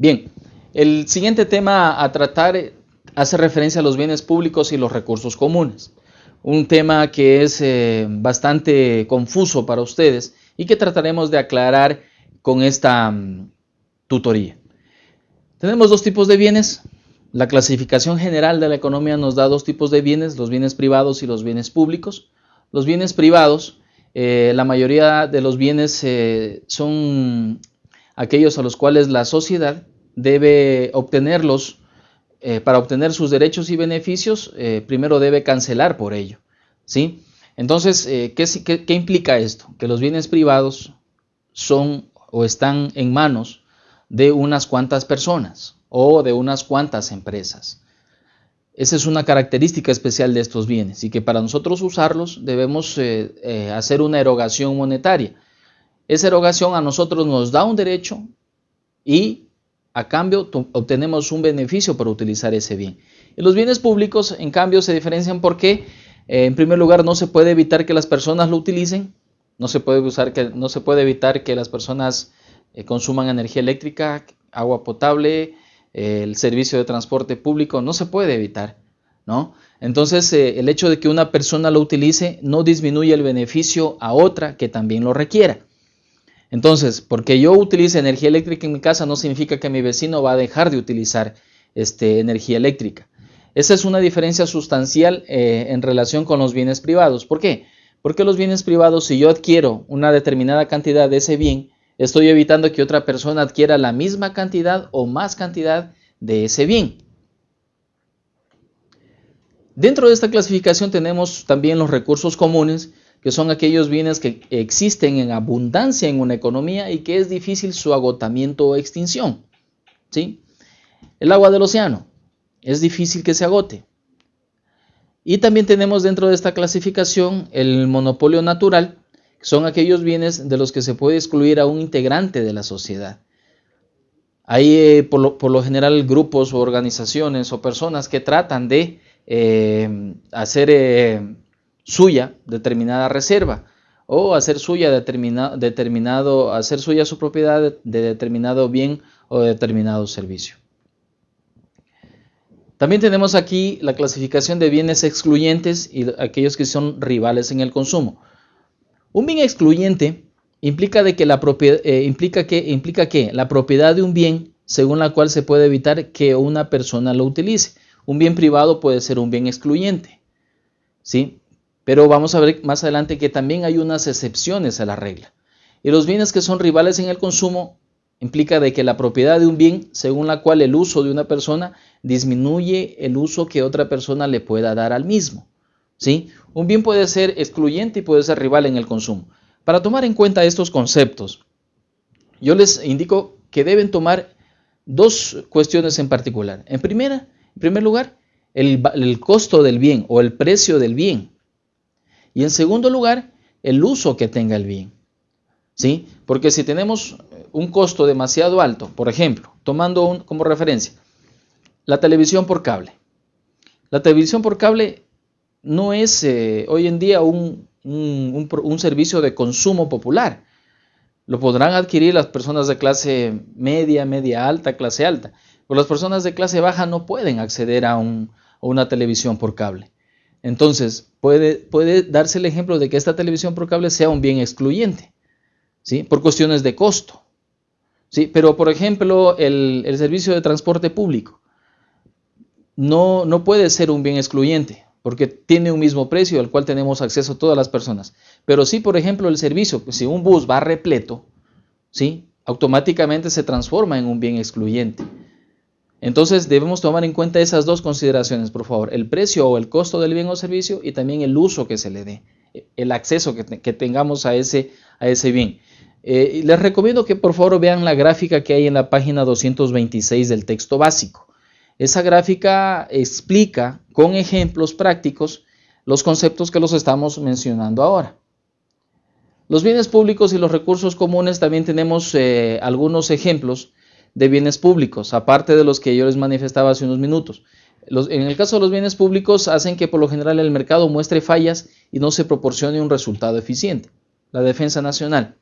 Bien, el siguiente tema a tratar hace referencia a los bienes públicos y los recursos comunes. Un tema que es eh, bastante confuso para ustedes y que trataremos de aclarar con esta mm, tutoría. Tenemos dos tipos de bienes. La clasificación general de la economía nos da dos tipos de bienes, los bienes privados y los bienes públicos. Los bienes privados, eh, la mayoría de los bienes eh, son aquellos a los cuales la sociedad debe obtenerlos eh, para obtener sus derechos y beneficios, eh, primero debe cancelar por ello. ¿sí? Entonces, eh, ¿qué, qué, implica esto? Que los bienes privados son o están en manos de unas cuantas personas o de unas cuantas empresas. Esa es una característica especial de estos bienes y que para nosotros usarlos debemos hacer una erogación monetaria. Esa erogación a nosotros nos da un derecho y a cambio obtenemos un beneficio por utilizar ese bien. Y los bienes públicos, en cambio, se diferencian porque, eh, en primer lugar, no se puede evitar que las personas lo utilicen, no se puede, evitar que las personas eh, consuman energía eléctrica, agua potable, eh, el servicio de transporte público, no se puede evitar. ¿no? Entonces, el hecho de que una persona lo utilice no disminuye el beneficio a otra que también lo requiera. Entonces, porque yo utilice energía eléctrica en mi casa no significa que mi vecino va a dejar de utilizar este, energía eléctrica. Esa es una diferencia sustancial eh, en relación con los bienes privados. ¿Por qué? Porque los bienes privados, si yo adquiero una determinada cantidad de ese bien, estoy evitando que otra persona adquiera la misma cantidad o más cantidad de ese bien. Dentro de esta clasificación tenemos también los recursos comunes, que son aquellos bienes que existen en abundancia en una economía y que es difícil su agotamiento o extinción. ¿sí? El agua del océano es difícil que se agote. Y también tenemos dentro de esta clasificación el monopolio natural, que son aquellos bienes de los que se puede excluir a un integrante de la sociedad. Hay eh, por, lo, general grupos o organizaciones o personas que tratan de eh, hacer eh, suya determinada reserva o hacer suya determinado, hacer suya su propiedad de determinado bien o determinado servicio. También tenemos aquí la clasificación de bienes excluyentes y aquellos que son rivales en el consumo. Un bien excluyente implica, de que la propiedad, eh, implica, que, implica que la propiedad de un bien según la cual se puede evitar que una persona lo utilice. Un bien privado puede ser un bien excluyente. ¿sí? Pero vamos a ver más adelante que también hay unas excepciones a la regla. Y los bienes que son rivales en el consumo implica de que la propiedad de un bien según la cual el uso de una persona disminuye el uso que otra persona le pueda dar al mismo. ¿sí? Un bien puede ser excluyente y puede ser rival en el consumo. Para tomar en cuenta estos conceptos, yo les indico que deben tomar dos cuestiones en particular. En, primera, en primer lugar, el, el costo del bien o el precio del bien. Y en segundo lugar, el uso que tenga el bien. ¿Sí? Porque si tenemos un costo demasiado alto, por ejemplo, tomando como referencia la televisión por cable. La televisión por cable no es eh, hoy en día un, un, servicio de consumo popular. Lo podrán adquirir las personas de clase media, media alta, clase alta. Pero las personas de clase baja no pueden acceder a, a una televisión por cable. Entonces, puede, darse el ejemplo de que esta televisión por cable sea un bien excluyente, ¿sí? Por cuestiones de costo. ¿sí? Pero, por ejemplo, el, servicio de transporte público no, no puede ser un bien excluyente, porque tiene un mismo precio al cual tenemos acceso todas las personas. Pero sí, por ejemplo, el servicio, si un bus va repleto, ¿sí? automáticamente se transforma en un bien excluyente. Entonces debemos tomar en cuenta esas dos consideraciones, por favor, el precio o el costo del bien o servicio y también el uso que se le dé, el acceso que, tengamos a ese, a ese bien. Eh, les recomiendo que por favor vean la gráfica que hay en la página 226 del texto básico. Esa gráfica explica con ejemplos prácticos los conceptos que los estamos mencionando ahora. Los bienes públicos y los recursos comunes también tenemos eh, algunos ejemplos de bienes públicos, aparte de los que yo les manifestaba hace unos minutos. en el caso de los bienes públicos hacen que por lo general el mercado muestre fallas y no se proporcione un resultado eficiente. La defensa nacional.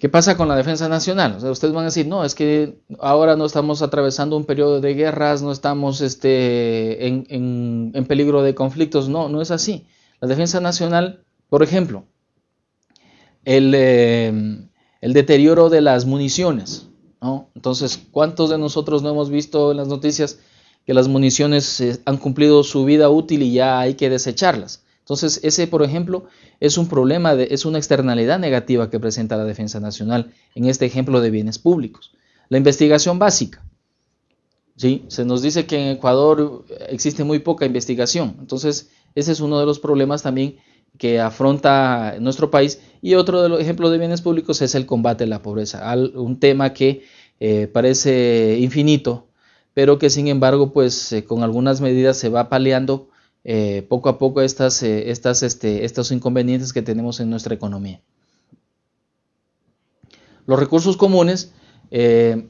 ¿Qué pasa con la defensa nacional? Ustedes van a decir, no, es que ahora no estamos atravesando un periodo de guerras, no estamos este, en, peligro de conflictos. No, no es así. La defensa nacional, por ejemplo, el, eh, deterioro de las municiones. Entonces, ¿cuántos de nosotros no hemos visto en las noticias que las municiones eh, han cumplido su vida útil y ya hay que desecharlas? Entonces, ese, por ejemplo, es un problema, de, es una externalidad negativa que presenta la defensa nacional en este ejemplo de bienes públicos. La investigación básica. ¿sí? Se nos dice que en Ecuador existe muy poca investigación. Entonces, ese es uno de los problemas también que afronta nuestro país. Y otro de los ejemplos de bienes públicos es el combate a la pobreza, un tema que eh, parece infinito, pero que sin embargo, pues eh, con algunas medidas se va paliando eh, poco a poco estas, estas, este, estos inconvenientes que tenemos en nuestra economía. Los recursos comunes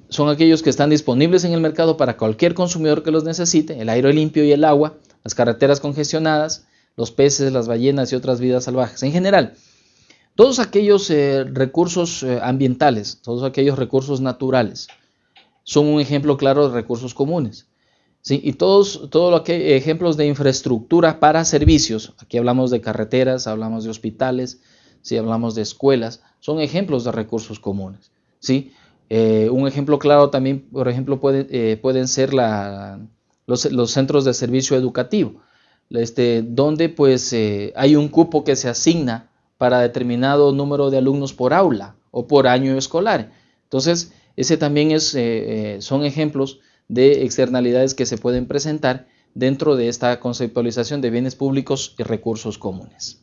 son aquellos que están disponibles en el mercado para cualquier consumidor que los necesite, el aire limpio y el agua, las carreteras congestionadas, los peces, las ballenas y otras vidas salvajes. En general, todos aquellos recursos ambientales, todos aquellos recursos naturales, son un ejemplo claro de recursos comunes. Y todos, todo lo que ejemplos de infraestructura para servicios, aquí hablamos de carreteras, hablamos de hospitales, si hablamos de escuelas, son ejemplos de recursos comunes. ¿sí? Eh, un ejemplo claro también, por ejemplo, eh, pueden ser los, centros de servicio educativo, este, donde pues eh, hay un cupo que se asigna para determinado número de alumnos por aula o por año escolar. Entonces, ese también es, son ejemplos de externalidades que se pueden presentar dentro de esta conceptualización de bienes públicos y recursos comunes.